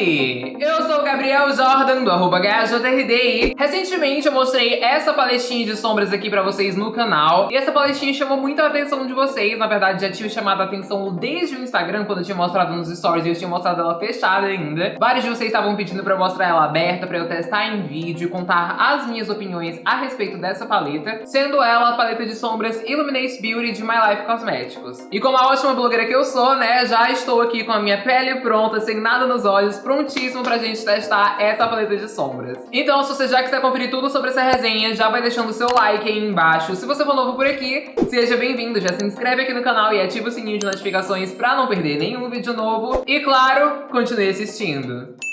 aí? Gabriel Jordan, do arroba recentemente eu mostrei essa paletinha de sombras aqui pra vocês no canal, e essa paletinha chamou muito a atenção de vocês, na verdade já tive chamado a atenção desde o Instagram, quando eu tinha mostrado nos stories e eu tinha mostrado ela fechada ainda. Vários de vocês estavam pedindo pra eu mostrar ela aberta, pra eu testar em vídeo e contar as minhas opiniões a respeito dessa paleta, sendo ela a paleta de sombras Illuminate Beauty de My Life Cosméticos. E como a ótima blogueira que eu sou, né, já estou aqui com a minha pele pronta, sem nada nos olhos, prontíssimo pra gente testar essa paleta de sombras. Então, se você já quiser conferir tudo sobre essa resenha, já vai deixando o seu like aí embaixo. Se você for novo por aqui, seja bem-vindo, já se inscreve aqui no canal e ativa o sininho de notificações pra não perder nenhum vídeo novo. E claro, continue assistindo.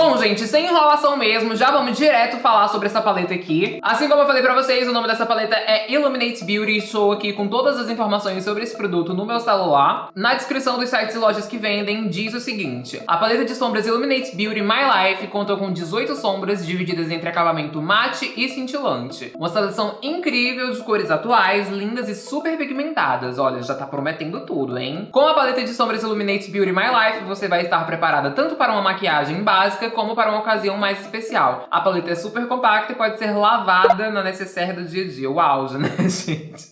Bom, gente, sem enrolação mesmo, já vamos direto falar sobre essa paleta aqui. Assim como eu falei pra vocês, o nome dessa paleta é Illuminate Beauty. Estou aqui com todas as informações sobre esse produto no meu celular. Na descrição dos sites e lojas que vendem, diz o seguinte. A paleta de sombras Illuminate Beauty My Life conta com 18 sombras divididas entre acabamento mate e cintilante. Uma seleção incrível de cores atuais, lindas e super pigmentadas. Olha, já tá prometendo tudo, hein? Com a paleta de sombras Illuminate Beauty My Life, você vai estar preparada tanto para uma maquiagem básica como para uma ocasião mais especial. A paleta é super compacta e pode ser lavada na necessaire do dia a dia. O auge, né, gente?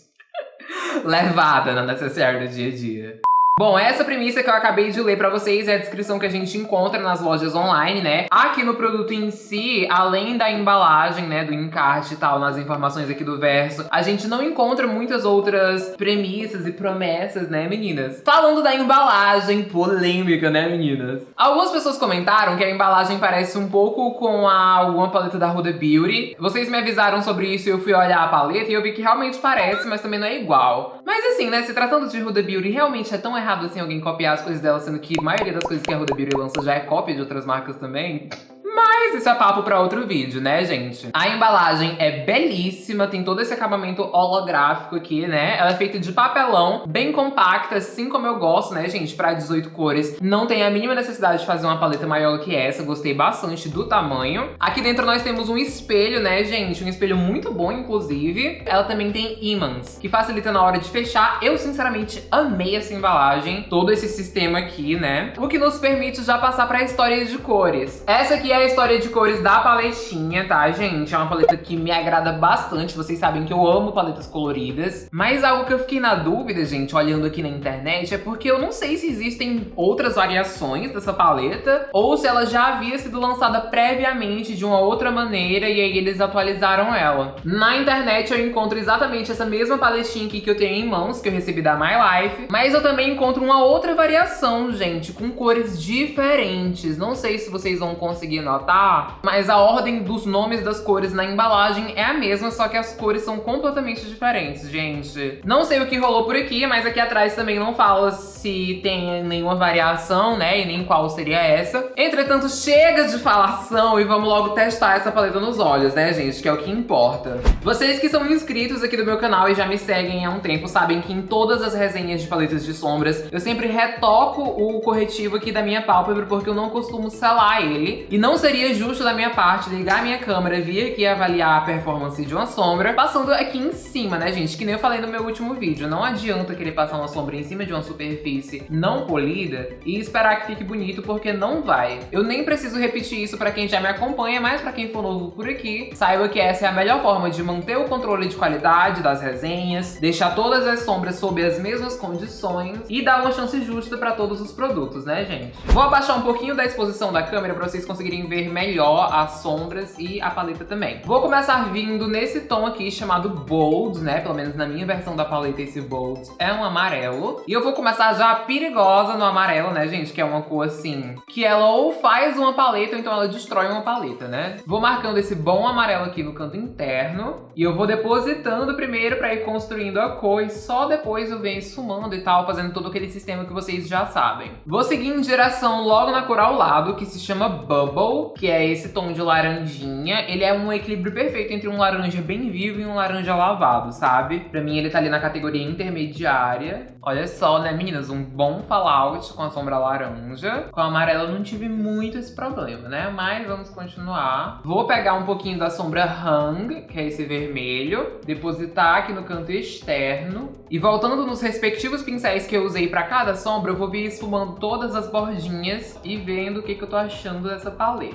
Levada na necessaire do dia a dia. Bom, essa premissa que eu acabei de ler pra vocês é a descrição que a gente encontra nas lojas online, né? Aqui no produto em si, além da embalagem, né, do encarte e tal, nas informações aqui do verso, a gente não encontra muitas outras premissas e promessas, né, meninas? Falando da embalagem polêmica, né, meninas? Algumas pessoas comentaram que a embalagem parece um pouco com a, alguma paleta da Huda Beauty. Vocês me avisaram sobre isso e eu fui olhar a paleta e eu vi que realmente parece, mas também não é igual. Mas assim, né, se tratando de Huda Beauty, realmente é tão errado errado assim alguém copiar as coisas dela, sendo que a maioria das coisas que a Huda Beauty lança já é cópia de outras marcas também. Mas isso é papo pra outro vídeo, né, gente? A embalagem é belíssima, tem todo esse acabamento holográfico aqui, né? Ela é feita de papelão, bem compacta, assim como eu gosto, né, gente? Pra 18 cores. Não tem a mínima necessidade de fazer uma paleta maior que essa. Gostei bastante do tamanho. Aqui dentro nós temos um espelho, né, gente? Um espelho muito bom, inclusive. Ela também tem ímãs, que facilita na hora de fechar. Eu, sinceramente, amei essa embalagem. Todo esse sistema aqui, né? O que nos permite já passar pra história de cores. Essa aqui é a história de cores da paletinha, tá, gente? É uma paleta que me agrada bastante. Vocês sabem que eu amo paletas coloridas. Mas algo que eu fiquei na dúvida, gente, olhando aqui na internet, é porque eu não sei se existem outras variações dessa paleta ou se ela já havia sido lançada previamente de uma outra maneira e aí eles atualizaram ela. Na internet eu encontro exatamente essa mesma paletinha aqui que eu tenho em mãos, que eu recebi da My Life, mas eu também encontro uma outra variação, gente, com cores diferentes. Não sei se vocês vão conseguir notar tá? Mas a ordem dos nomes das cores na embalagem é a mesma, só que as cores são completamente diferentes, gente. Não sei o que rolou por aqui, mas aqui atrás também não fala se tem nenhuma variação, né? E nem qual seria essa. Entretanto, chega de falação e vamos logo testar essa paleta nos olhos, né, gente? Que é o que importa. Vocês que são inscritos aqui do meu canal e já me seguem há um tempo, sabem que em todas as resenhas de paletas de sombras, eu sempre retoco o corretivo aqui da minha pálpebra, porque eu não costumo selar ele. E não seria justo da minha parte ligar a minha câmera, vir aqui avaliar a performance de uma sombra, passando aqui em cima, né, gente? Que nem eu falei no meu último vídeo, não adianta querer passar uma sombra em cima de uma superfície não polida e esperar que fique bonito, porque não vai. Eu nem preciso repetir isso pra quem já me acompanha, mas pra quem for novo por aqui, saiba que essa é a melhor forma de manter o controle de qualidade das resenhas, deixar todas as sombras sob as mesmas condições e dar uma chance justa pra todos os produtos, né, gente? Vou abaixar um pouquinho da exposição da câmera pra vocês conseguirem ver ver melhor as sombras e a paleta também. Vou começar vindo nesse tom aqui chamado Bold, né? Pelo menos na minha versão da paleta esse Bold é um amarelo. E eu vou começar já perigosa no amarelo, né, gente? Que é uma cor assim, que ela ou faz uma paleta ou então ela destrói uma paleta, né? Vou marcando esse bom amarelo aqui no canto interno. E eu vou depositando primeiro pra ir construindo a cor e só depois eu venho esfumando e tal, fazendo todo aquele sistema que vocês já sabem. Vou seguir em direção logo na cor ao lado, que se chama Bubble Que é esse tom de laranjinha. Ele é um equilíbrio perfeito entre um laranja bem vivo e um laranja lavado, sabe? Pra mim ele tá ali na categoria intermediária. Olha só, né, meninas? Um bom fallout com a sombra laranja. Com a amarela eu não tive muito esse problema, né? Mas vamos continuar. Vou pegar um pouquinho da sombra Hang, que é esse vermelho. Depositar aqui no canto externo. E voltando nos respectivos pincéis que eu usei pra cada sombra, eu vou vir esfumando todas as bordinhas e vendo o que, que eu tô achando dessa paleta.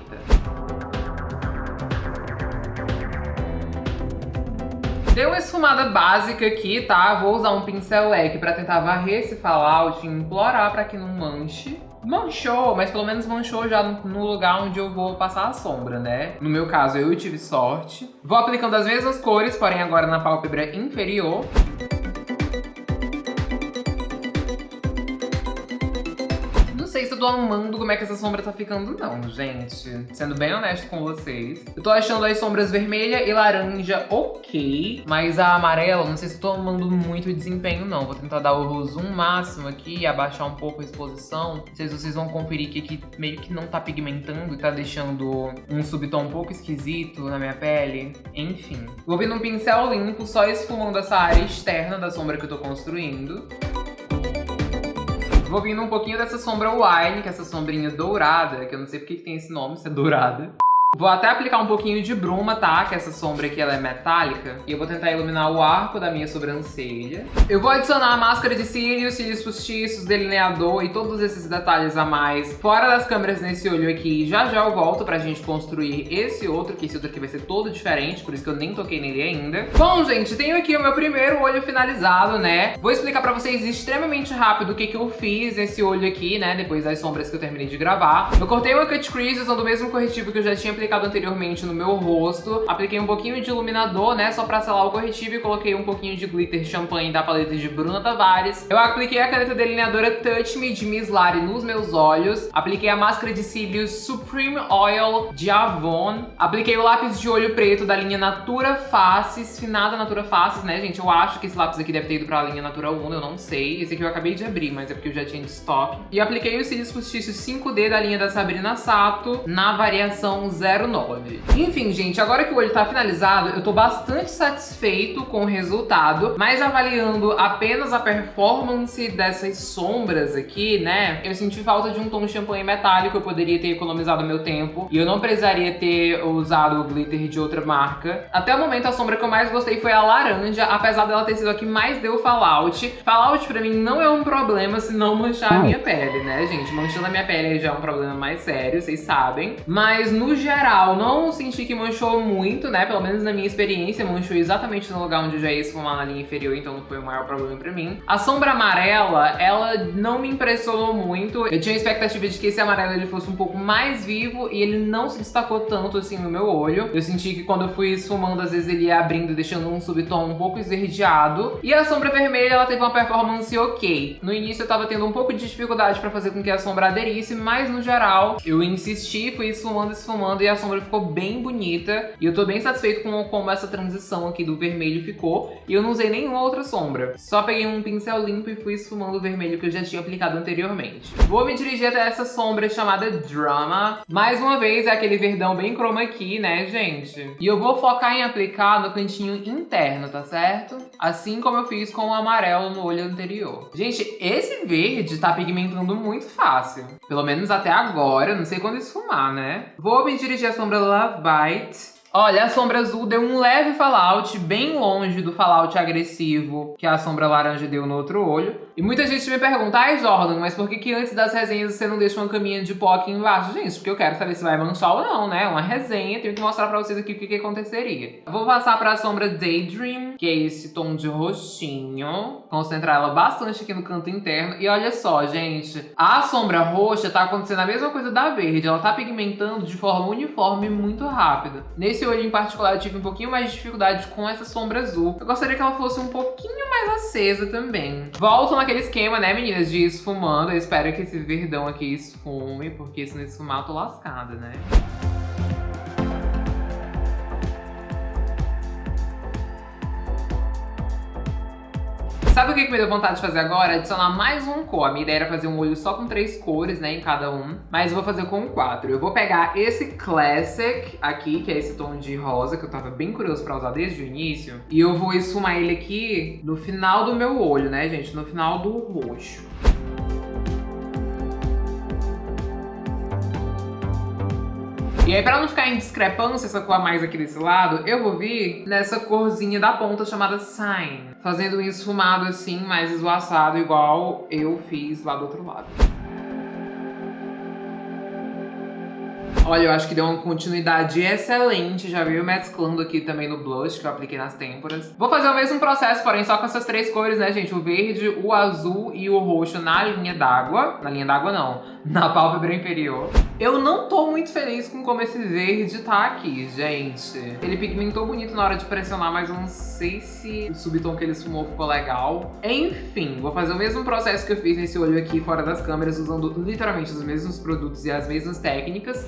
Deu uma esfumada básica aqui, tá? Vou usar um pincel leque pra tentar varrer esse fallout e implorar pra que não manche. Manchou, mas pelo menos manchou já no lugar onde eu vou passar a sombra, né? No meu caso, eu tive sorte. Vou aplicando as mesmas cores, porém agora na pálpebra inferior. Sei se eu tô amando como é que essa sombra tá ficando, não, gente. Sendo bem honesto com vocês. Eu tô achando as sombras vermelha e laranja ok, mas a amarela, não sei se eu tô amando muito o desempenho, não. Vou tentar dar o zoom máximo aqui abaixar um pouco a exposição. Não sei se vocês vão conferir que aqui meio que não tá pigmentando e tá deixando um subtom um pouco esquisito na minha pele. Enfim. Vou vir num pincel limpo, só esfumando essa área externa da sombra que eu tô construindo. Vou vindo um pouquinho dessa sombra Wine, que é essa sombrinha dourada, que eu não sei porque que tem esse nome, se é dourada. Vou até aplicar um pouquinho de bruma, tá? Que essa sombra aqui ela é metálica. E eu vou tentar iluminar o arco da minha sobrancelha. Eu vou adicionar a máscara de cílios, cílios postiços, delineador e todos esses detalhes a mais fora das câmeras nesse olho aqui. Já já eu volto pra gente construir esse outro, que esse outro aqui vai ser todo diferente, por isso que eu nem toquei nele ainda. Bom, gente, tenho aqui o meu primeiro olho finalizado, né? Vou explicar pra vocês extremamente rápido o que que eu fiz nesse olho aqui, né? Depois das sombras que eu terminei de gravar. Eu cortei uma cut crease usando o mesmo corretivo que eu já tinha aplicado anteriormente no meu rosto. Apliquei um pouquinho de iluminador, né, só pra selar o corretivo e coloquei um pouquinho de glitter champanhe da paleta de Bruna Tavares. Eu apliquei a caneta delineadora Touch Me de Miss Lari nos meus olhos. Apliquei a máscara de cílios Supreme Oil de Avon. Apliquei o lápis de olho preto da linha Natura Faces, finada Natura Faces, né, gente? Eu acho que esse lápis aqui deve ter ido pra linha Natura 1, eu não sei. Esse aqui eu acabei de abrir, mas é porque eu já tinha de estoque. E apliquei os cílios postiços 5D da linha da Sabrina Sato na variação 0 09. Enfim, gente, agora que o olho tá finalizado, eu tô bastante satisfeito com o resultado, mas avaliando apenas a performance dessas sombras aqui, né, eu senti falta de um tom champanhe metálico, eu poderia ter economizado meu tempo, e eu não precisaria ter usado o glitter de outra marca. Até o momento, a sombra que eu mais gostei foi a laranja, apesar dela ter sido a que mais deu fallout. Fallout pra mim não é um problema se não manchar a minha pele, né, gente? Manchando a minha pele já é um problema mais sério, vocês sabem. Mas, no geral, geral, não senti que manchou muito, né? Pelo menos na minha experiência, manchou exatamente no lugar onde já ia esfumar na linha inferior, então não foi o maior problema pra mim. A sombra amarela, ela não me impressionou muito. Eu tinha a expectativa de que esse amarelo ele fosse um pouco mais vivo e ele não se destacou tanto assim no meu olho. Eu senti que quando eu fui esfumando, às vezes ele ia abrindo, deixando um subtom um pouco esverdeado. E a sombra vermelha, ela teve uma performance ok. No início eu tava tendo um pouco de dificuldade pra fazer com que a sombra aderisse, mas no geral eu insisti, fui esfumando, esfumando e a sombra ficou bem bonita. E eu tô bem satisfeito com como essa transição aqui do vermelho ficou. E eu não usei nenhuma outra sombra. Só peguei um pincel limpo e fui esfumando o vermelho que eu já tinha aplicado anteriormente. Vou me dirigir até essa sombra chamada Drama. Mais uma vez, é aquele verdão bem chroma key, né, gente? E eu vou focar em aplicar no cantinho interno, tá certo? Assim como eu fiz com o amarelo no olho anterior. Gente, esse verde tá pigmentando muito fácil. Pelo menos até agora, não sei quando esfumar, né? Vou me dirigir a sombra Love Bite. Olha, a sombra azul deu um leve fallout, bem longe do fallout agressivo que a sombra laranja deu no outro olho. E muita gente me pergunta, ai Jordan, mas por que que antes das resenhas você não deixa uma caminha de pó aqui embaixo? Gente, porque eu quero saber se vai manchar ou não, né? Uma resenha, tenho que mostrar pra vocês aqui o que que aconteceria. Vou passar pra sombra Daydream, que é esse tom de roxinho. Concentrar ela bastante aqui no canto interno. E olha só, gente, a sombra roxa tá acontecendo a mesma coisa da verde. Ela tá pigmentando de forma uniforme muito rápida. Nesse esse olho em particular eu tive um pouquinho mais de dificuldade com essa sombra azul. Eu gostaria que ela fosse um pouquinho mais acesa também. Volto naquele esquema, né, meninas, de esfumando. Eu espero que esse verdão aqui esfume, porque se não esfumar eu tô lascada, né? Sabe o que, me deu vontade de fazer agora? Adicionar mais um cor. A minha ideia era fazer um olho só com três cores, né, em cada um. Mas eu vou fazer com quatro. Eu vou pegar esse Classic aqui, que é esse tom de rosa, que eu tava bem curioso pra usar desde o início. E eu vou esfumar ele aqui no final do meu olho, né, gente? No final do roxo. E aí, pra não ficar em discrepância essa cor mais aqui desse lado, eu vou vir nessa corzinha da ponta chamada Sign. Fazendo um esfumado assim, mais esvoaçado, igual eu fiz lá do outro lado. Olha, eu acho que deu uma continuidade excelente. Já veio mesclando aqui também no blush, que eu apliquei nas têmporas. Vou fazer o mesmo processo, porém só com essas três cores, né, gente? O verde, o azul e o roxo na linha d'água. Na linha d'água, não. Na pálpebra inferior. Eu não tô muito feliz com como esse verde tá aqui, gente. Ele pigmentou bonito na hora de pressionar, mas eu não sei se o subtom que ele esfumou ficou legal. Enfim, vou fazer o mesmo processo que eu fiz nesse olho aqui fora das câmeras, usando literalmente os mesmos produtos e as mesmas técnicas.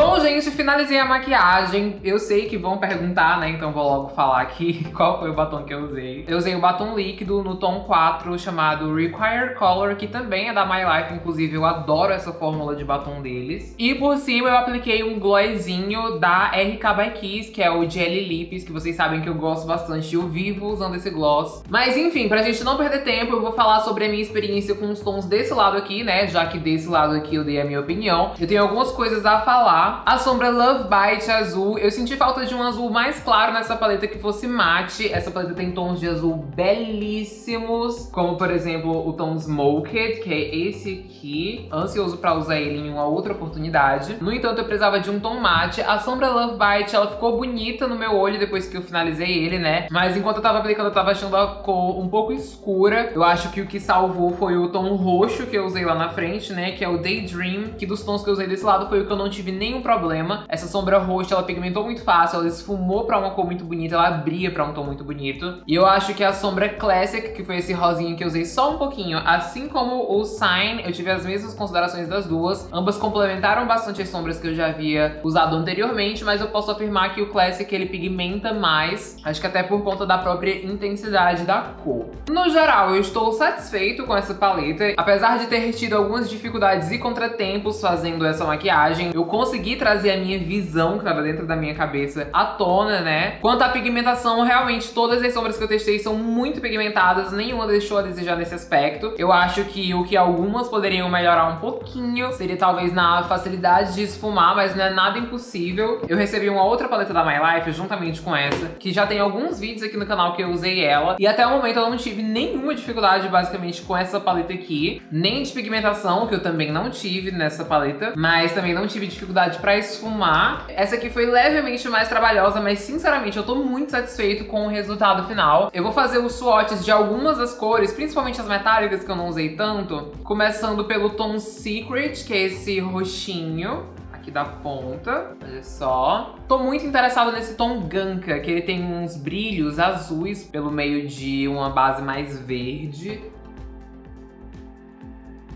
Bom, gente, finalizei a maquiagem. Eu sei que vão perguntar, né? Então vou logo falar aqui qual foi o batom que eu usei. Eu usei o batom líquido no tom 4, chamado Require Color, que também é da My Life. Inclusive, eu adoro essa fórmula de batom deles. E por cima eu apliquei um glossinho da RK by Kiss, que é o Jelly Lips, que vocês sabem que eu gosto bastante. Eu vivo usando esse gloss. Mas enfim, pra gente não perder tempo, eu vou falar sobre a minha experiência com os tons desse lado aqui, né? Já que desse lado aqui eu dei a minha opinião. Eu tenho algumas coisas a falar a sombra Love Bite azul. Eu senti falta de um azul mais claro nessa paleta que fosse mate. Essa paleta tem tons de azul belíssimos, como por exemplo o tom Smoked, que é esse aqui. Ansioso pra usar ele em uma outra oportunidade. No entanto, eu precisava de um tom mate. A sombra Love Bite, ela ficou bonita no meu olho depois que eu finalizei ele, né? Mas enquanto eu tava aplicando, eu tava achando a cor um pouco escura. Eu acho que o que salvou foi o tom roxo que eu usei lá na frente, né? Que é o Daydream, que dos tons que eu usei desse lado foi o que eu não tive nenhum problema. Essa sombra roxa, ela pigmentou muito fácil, ela esfumou pra uma cor muito bonita, ela abria pra um tom muito bonito. E eu acho que a sombra Classic, que foi esse rosinho que eu usei só um pouquinho, assim como o Sign, eu tive as mesmas considerações das duas. Ambas complementaram bastante as sombras que eu já havia usado anteriormente, mas eu posso afirmar que o Classic, ele pigmenta mais, acho que até por conta da própria intensidade da cor. No geral, eu estou satisfeito com essa paleta, apesar de ter tido algumas dificuldades e contratempos fazendo essa maquiagem, eu consegui consegui trazer a minha visão que tava dentro da minha cabeça à tona, né? Quanto à pigmentação, realmente todas as sombras que eu testei são muito pigmentadas, nenhuma deixou a desejar nesse aspecto. Eu acho que o que algumas poderiam melhorar um pouquinho seria talvez na facilidade de esfumar, mas não é nada impossível. Eu recebi uma outra paleta da My Life juntamente com essa, que já tem alguns vídeos aqui no canal que eu usei ela, e até o momento eu não tive nenhuma dificuldade basicamente com essa paleta aqui, nem de pigmentação, que eu também não tive nessa paleta, mas também não tive dificuldade pra esfumar. Essa aqui foi levemente mais trabalhosa, mas sinceramente eu tô muito satisfeito com o resultado final. Eu vou fazer os swatches de algumas das cores, principalmente as metálicas que eu não usei tanto. Começando pelo tom Secret, que é esse roxinho aqui da ponta, olha só. Tô muito interessada nesse tom Ganka, que ele tem uns brilhos azuis pelo meio de uma base mais verde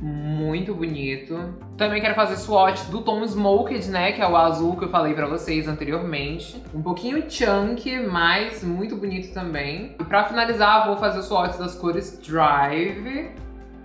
muito bonito. Também quero fazer swatch do tom Smoked, né, que é o azul que eu falei pra vocês anteriormente. Um pouquinho chunky, mas muito bonito também. E pra finalizar, vou fazer o swatch das cores Drive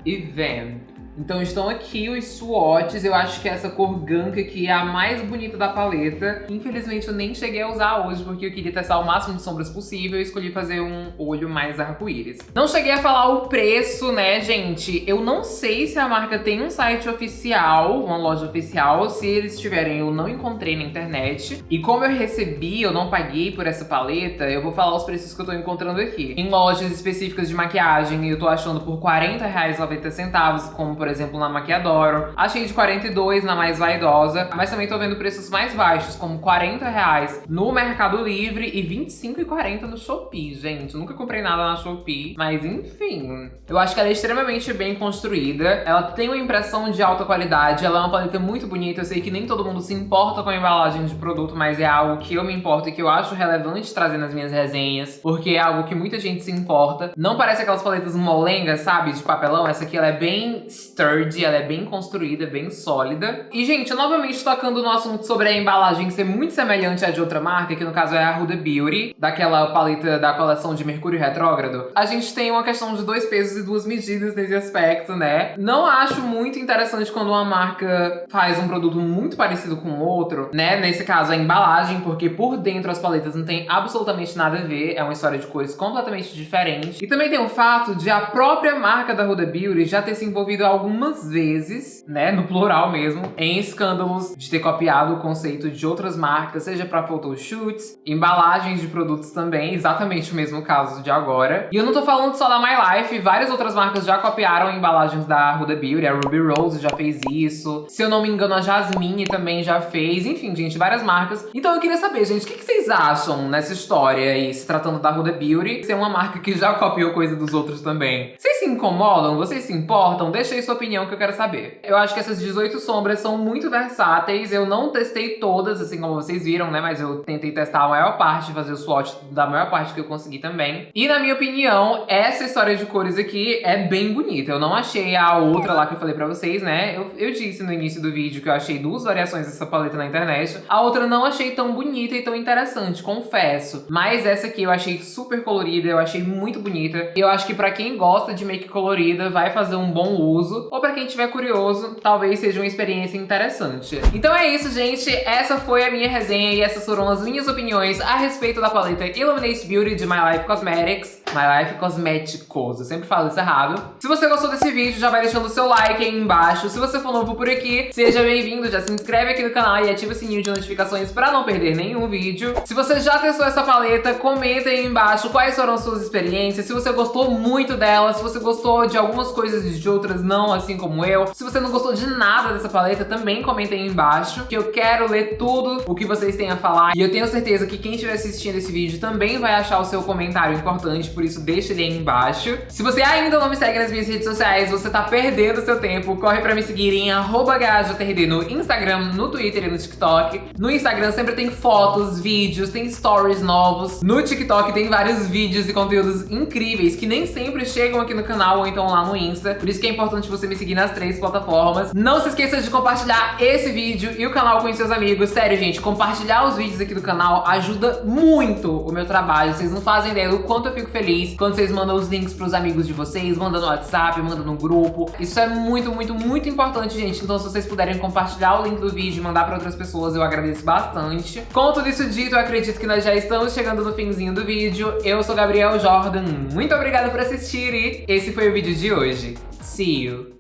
e Vamp. Então estão aqui os swatches, eu acho que essa cor Ganka aqui é a mais bonita da paleta. Infelizmente eu nem cheguei a usar hoje porque eu queria testar o máximo de sombras possível e escolhi fazer um olho mais arco-íris. Não cheguei a falar o preço, né, gente? Eu não sei se a marca tem um site oficial, uma loja oficial. Se eles tiverem, eu não encontrei na internet. E como eu recebi, eu não paguei por essa paleta, eu vou falar os preços que eu tô encontrando aqui. Em lojas específicas de maquiagem, eu tô achando por R$40,90, como por exemplo, na Maquiadoro. Achei de 42 na mais vaidosa, mas também tô vendo preços mais baixos, como 40 reais no Mercado Livre e 25 e 40 no Shopee, gente. Nunca comprei nada na Shopee, mas enfim. Eu acho que ela é extremamente bem construída, ela tem uma impressão de alta qualidade, ela é uma paleta muito bonita, eu sei que nem todo mundo se importa com a embalagem de produto, mas é algo que eu me importo e que eu acho relevante trazer nas minhas resenhas, porque é algo que muita gente se importa. Não parece aquelas paletas molengas, sabe, de papelão, essa aqui ela é bem sturdy, ela é bem construída, bem sólida. E, gente, novamente tocando no assunto sobre a embalagem ser muito semelhante à de outra marca, que no caso é a Huda Beauty, daquela paleta da coleção de Mercúrio Retrógrado, a gente tem uma questão de dois pesos e duas medidas nesse aspecto, né? Não acho muito interessante quando uma marca faz um produto muito parecido com outro, né? Nesse caso, a embalagem, porque por dentro as paletas não tem absolutamente nada a ver, é uma história de cores completamente diferente. E também tem o fato de a própria marca da Huda Beauty já ter se envolvido algumas vezes, né, no plural mesmo, em escândalos de ter copiado o conceito de outras marcas, seja para photoshoots, embalagens de produtos também, exatamente o mesmo caso de agora. E eu não tô falando só da My Life, várias outras marcas já copiaram embalagens da Huda Beauty, a Ruby Rose já fez isso, se eu não me engano a Jasmine também já fez, enfim, gente, várias marcas. Então eu queria saber, gente, o que, que vocês acham nessa história aí, se tratando da Huda Beauty, ser uma marca que já copiou coisa dos outros também? Vocês se incomodam? Vocês se importam? Deixa aí sua opinião que eu quero saber. Eu acho que essas 18 sombras são muito versáteis, eu não testei todas, assim como vocês viram, né, mas eu tentei testar a maior parte, fazer o swatch da maior parte que eu consegui também. E na minha opinião, essa história de cores aqui é bem bonita. Eu não achei a outra lá que eu falei pra vocês, né? Eu, eu disse no início do vídeo que eu achei duas variações dessa paleta na internet. A outra não achei tão bonita e tão interessante, confesso. Mas essa aqui eu achei super colorida, eu achei muito bonita. E eu acho que pra quem gosta de make colorida, vai fazer um bom uso. Ou pra quem tiver curioso, talvez seja uma experiência interessante. Então é isso, gente. Essa foi a minha resenha e essas foram as minhas opiniões a respeito da paleta Illuminate Beauty de My Life Cosmetics. My Life Cosméticos, eu sempre falo isso errado. Se você gostou desse vídeo, já vai deixando o seu like aí embaixo. Se você for novo por aqui, seja bem-vindo, já se inscreve aqui no canal e ativa o sininho de notificações pra não perder nenhum vídeo. Se você já testou essa paleta, comenta aí embaixo quais foram suas experiências, se você gostou muito dela, se você gostou de algumas coisas e de outras não, assim como eu. Se você não gostou de nada dessa paleta, também comenta aí embaixo, que eu quero ler tudo o que vocês têm a falar. E eu tenho certeza que quem estiver assistindo esse vídeo também vai achar o seu comentário importante, por isso deixa ele aí embaixo. Se você ainda não me segue nas minhas redes sociais, você tá perdendo seu tempo, corre pra me seguir em @gajtrd no Instagram, no Twitter e no TikTok. No Instagram sempre tem fotos, vídeos, tem stories novos. No TikTok tem vários vídeos e conteúdos incríveis que nem sempre chegam aqui no canal ou então lá no Insta. Por isso que é importante você me seguir nas três plataformas. Não se esqueça de compartilhar esse vídeo e o canal com seus amigos. Sério, gente, compartilhar os vídeos aqui do canal ajuda muito o meu trabalho. Vocês não fazem ideia do quanto eu fico feliz quando vocês mandam os links pros amigos de vocês, mandam no WhatsApp, mandam no grupo. Isso é muito, muito, muito importante, gente. Então se vocês puderem compartilhar o link do vídeo e mandar pra outras pessoas, eu agradeço bastante. Com tudo isso dito, eu acredito que nós já estamos chegando no finzinho do vídeo. Eu sou Gabriel Jordan, muito obrigada por assistir e esse foi o vídeo de hoje. See you!